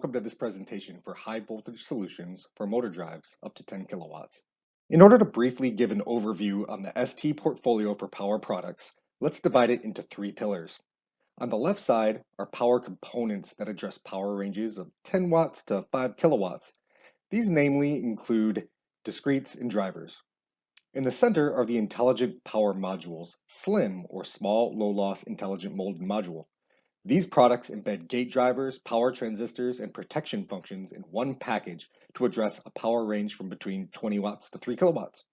welcome to this presentation for high voltage solutions for motor drives up to 10 kilowatts. In order to briefly give an overview on the ST portfolio for power products, let's divide it into three pillars. On the left side are power components that address power ranges of 10 watts to 5 kilowatts. These namely include discretes and drivers. In the center are the intelligent power modules, SLLIMM or small low loss intelligent molded module. These products embed gate drivers, power transistors, and protection functions in one package to address a power range from between 20 watts to 3 kilowatts.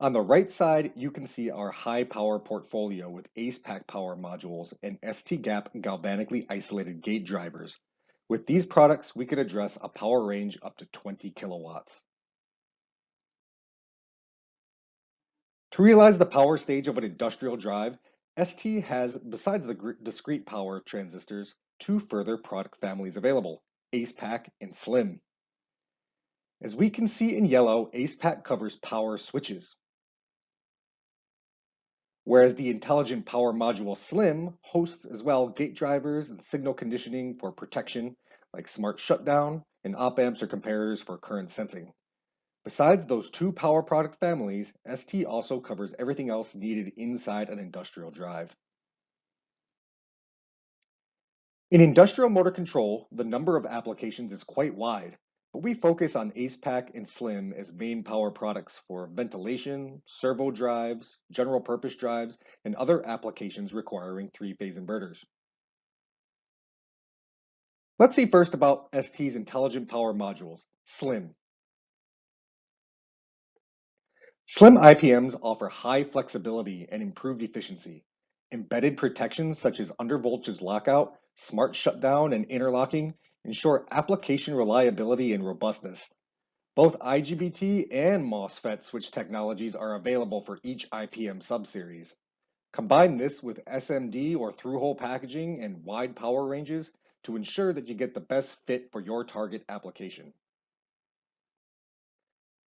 On the right side, you can see our high power portfolio with ACEPACK power modules and ST-GAP galvanically isolated gate drivers. With these products, we can address a power range up to 20 kilowatts. To realize the power stage of an industrial drive, ST has, besides the discrete power transistors, two further product families available, ACEPACK and SLLIMM. As we can see in yellow, ACEPACK covers power switches, whereas the Intelligent Power Module SLLIMM hosts as well gate drivers and signal conditioning for protection like smart shutdown and op amps or comparators for current sensing. Besides those two power product families, ST also covers everything else needed inside an industrial drive. In industrial motor control, the number of applications is quite wide, but we focus on ACEPACK and SLLIMM as main power products for ventilation, servo drives, general purpose drives, and other applications requiring three-phase inverters. Let's see first about ST's intelligent power modules, SLLIMM. SLLIMM IPMs offer high flexibility and improved efficiency. Embedded protections such as undervoltage lockout, smart shutdown, and interlocking ensure application reliability and robustness. Both IGBT and MOSFET switch technologies are available for each IPM subseries. Combine this with SMD or through-hole packaging and wide power ranges to ensure that you get the best fit for your target application.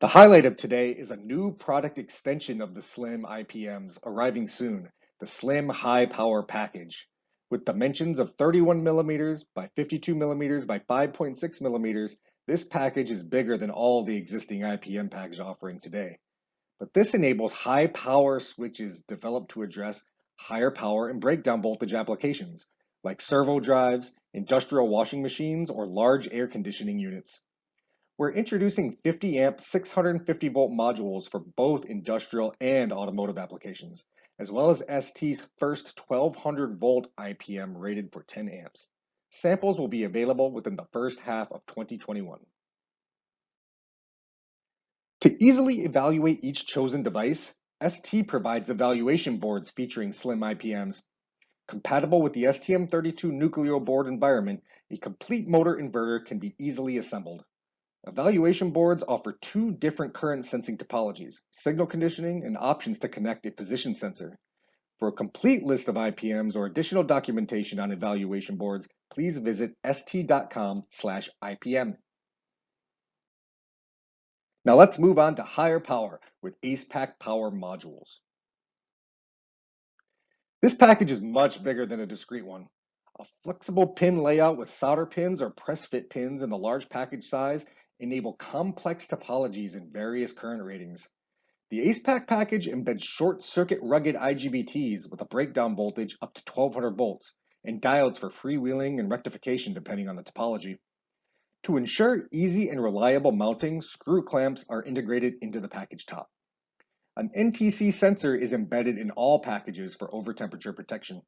The highlight of today is a new product extension of the SLLIMM IPMs arriving soon, the SLLIMM High Power Package. With dimensions of 31 millimeters by 52 millimeters by 5.6 millimeters, this package is bigger than all the existing IPM package offering today. But this enables high power switches developed to address higher power and breakdown voltage applications, like servo drives, industrial washing machines, or large air conditioning units. We're introducing 50 amp 650 volt modules for both industrial and automotive applications, as well as ST's first 1200 volt IPM rated for 10 amps. Samples will be available within the first half of 2021. To easily evaluate each chosen device, ST provides evaluation boards featuring SLLIMM IPMs. Compatible with the STM32 Nucleo board environment, a complete motor inverter can be easily assembled. Evaluation boards offer two different current sensing topologies, signal conditioning and options to connect a position sensor. For a complete list of IPMs or additional documentation on evaluation boards, please visit st.com/ipm. Now let's move on to higher power with ACEPACK power modules. This package is much bigger than a discrete one. A flexible pin layout with solder pins or press fit pins in the large package size enable complex topologies in various current ratings. The ACEPACK package embeds short circuit rugged IGBTs with a breakdown voltage up to 1200 volts and diodes for freewheeling and rectification depending on the topology. To ensure easy and reliable mounting, screw clamps are integrated into the package top. An NTC sensor is embedded in all packages for over temperature protection.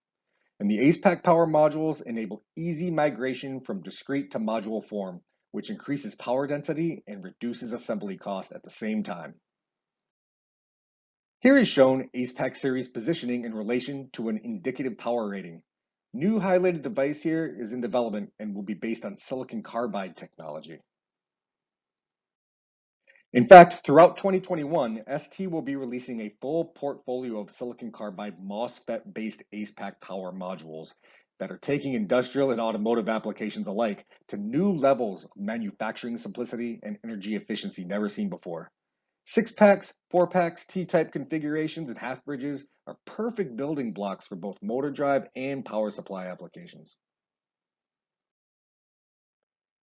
And the ACEPACK power modules enable easy migration from discrete to module form which increases power density and reduces assembly cost at the same time. Here is shown ACEPACK series positioning in relation to an indicative power rating. New highlighted device here is in development and will be based on silicon carbide technology. In fact, throughout 2021, ST will be releasing a full portfolio of silicon carbide MOSFET-based ACEPACK power modules that are taking industrial and automotive applications alike to new levels of manufacturing simplicity and energy efficiency never seen before. Six packs, four packs, T-type configurations, and half bridges are perfect building blocks for both motor drive and power supply applications.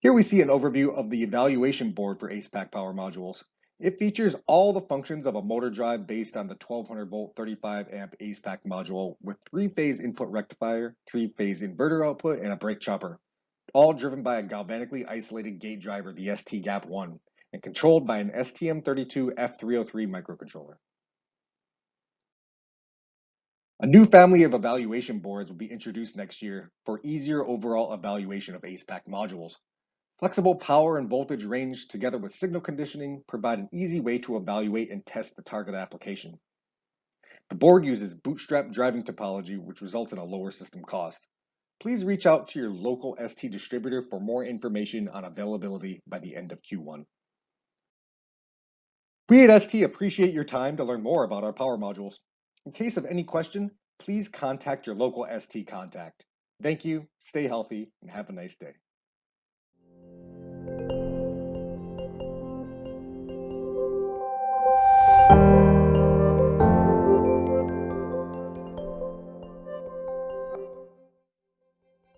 Here we see an overview of the evaluation board for ACEPACK power modules. It features all the functions of a motor drive based on the 1200 volt 35 amp ACEPACK module with three-phase input rectifier, three-phase inverter output, and a brake chopper, all driven by a galvanically isolated gate driver, the ST-GAP1, and controlled by an STM32F303 microcontroller. A new family of evaluation boards will be introduced next year for easier overall evaluation of ACEPACK modules. Flexible power and voltage range together with signal conditioning provide an easy way to evaluate and test the target application. The board uses bootstrap driving topology, which results in a lower system cost. Please reach out to your local ST distributor for more information on availability by the end of Q1. We at ST appreciate your time to learn more about our power modules. In case of any question, please contact your local ST contact. Thank you, stay healthy, and have a nice day.